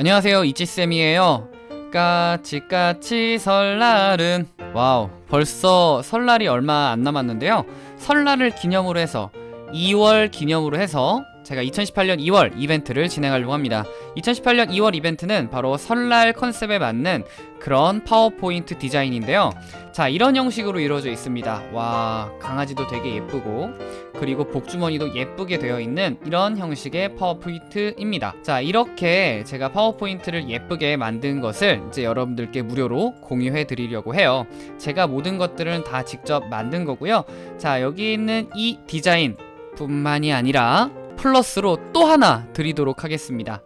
안녕하세요. 이지쌤이에요. 까치까치 설날은. wow 벌써 설날이 얼마 안 남았는데요. 설날을 기념으로 해서 2월 기념으로 해서 제가 2018년 2월 이벤트를 진행하려고 합니다. 2018년 2월 이벤트는 바로 설날 컨셉에 맞는 그런 파워포인트 디자인인데요. 자 이런 형식으로 이루어져 있습니다. 와 강아지도 되게 예쁘고 그리고 복주머니도 예쁘게 되어 있는 이런 형식의 파워포인트입니다. 자 이렇게 제가 파워포인트를 예쁘게 만든 것을 이제 여러분들께 무료로 공유해 드리려고 해요. 제가 모든 것들은 다 직접 만든 거고요. 자 여기 있는 이 디자인 뿐만이 아니라 플러스로 또 하나 드리도록 하겠습니다.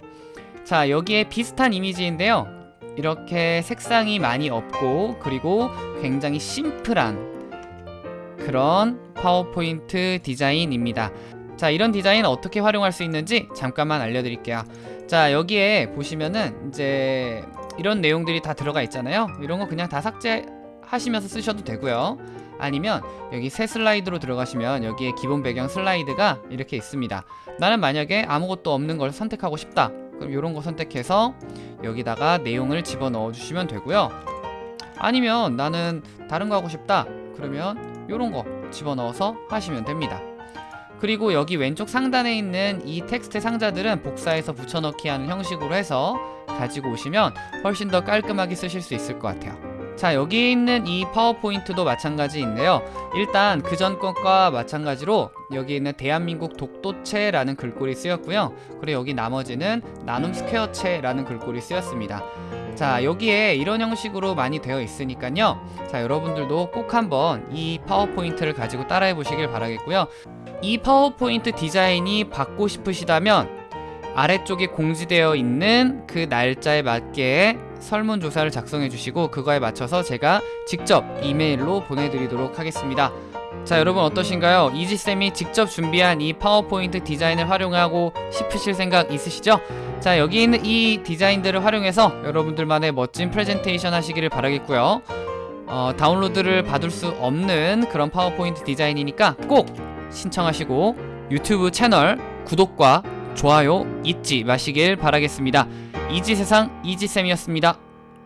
자 여기에 비슷한 이미지인데요. 이렇게 색상이 많이 없고 그리고 굉장히 심플한 그런 파워포인트 디자인입니다. 자 이런 디자인 어떻게 활용할 수 있는지 잠깐만 알려드릴게요. 자 여기에 보시면은 이제 이런 내용들이 다 들어가 있잖아요. 이런 거 그냥 다 삭제 하시면서 쓰셔도 되고요. 아니면 여기 새 슬라이드로 들어가시면 여기에 기본 배경 슬라이드가 이렇게 있습니다. 나는 만약에 아무것도 없는 걸 선택하고 싶다. 그럼 이런 거 선택해서 여기다가 내용을 집어넣어 주시면 되고요. 아니면 나는 다른 거 하고 싶다. 그러면 이런 거 집어넣어서 하시면 됩니다. 그리고 여기 왼쪽 상단에 있는 이 텍스트 상자들은 복사해서 붙여넣기 하는 형식으로 해서 가지고 오시면 훨씬 더 깔끔하게 쓰실 수 있을 것 같아요 자 여기 있는 이 파워포인트도 마찬가지인데요. 일단 그 전 것과 마찬가지로 여기 있는 대한민국 독도체라는 글꼴이 쓰였고요. 그리고 여기 나머지는 나눔 스퀘어체라는 글꼴이 쓰였습니다. 자 여기에 이런 형식으로 많이 되어 있으니까요. 자 여러분들도 꼭 한번 이 파워포인트를 가지고 따라해 보시길 바라겠고요. 이 파워포인트 디자인이 받고 싶으시다면 아래쪽에 공지되어 있는 그 날짜에 맞게 설문조사를 작성해 주시고 그거에 맞춰서 제가 직접 이메일로 보내드리도록 하겠습니다 자 여러분 어떠신가요? 이지쌤이 직접 준비한 이 파워포인트 디자인을 활용하고 싶으실 생각 있으시죠? 자 여기 있는 이 디자인들을 활용해서 여러분들만의 멋진 프레젠테이션 하시기를 바라겠고요 어, 다운로드를 받을 수 없는 그런 파워포인트 디자인이니까 꼭 신청하시고 유튜브 채널 구독과 좋아요 잊지 마시길 바라겠습니다 이지세상 이지쌤이었습니다